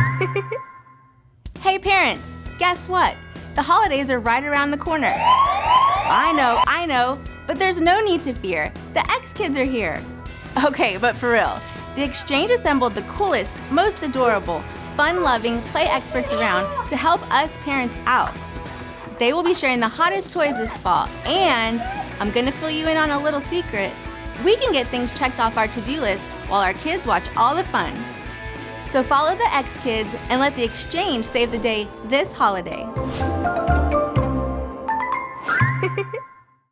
parents, guess what? The holidays are right around the corner. I know, I know, but there's no need to fear. The X Kids are here. Okay, but for real, the Exchange assembled the coolest, most adorable, fun-loving play experts around to help us parents out. They will be sharing the hottest toys this fall, and I'm gonna fill you in on a little secret. We can get things checked off our to-do list while our kids watch all the fun. So follow the X Kids and let the Exchange save the day this holiday.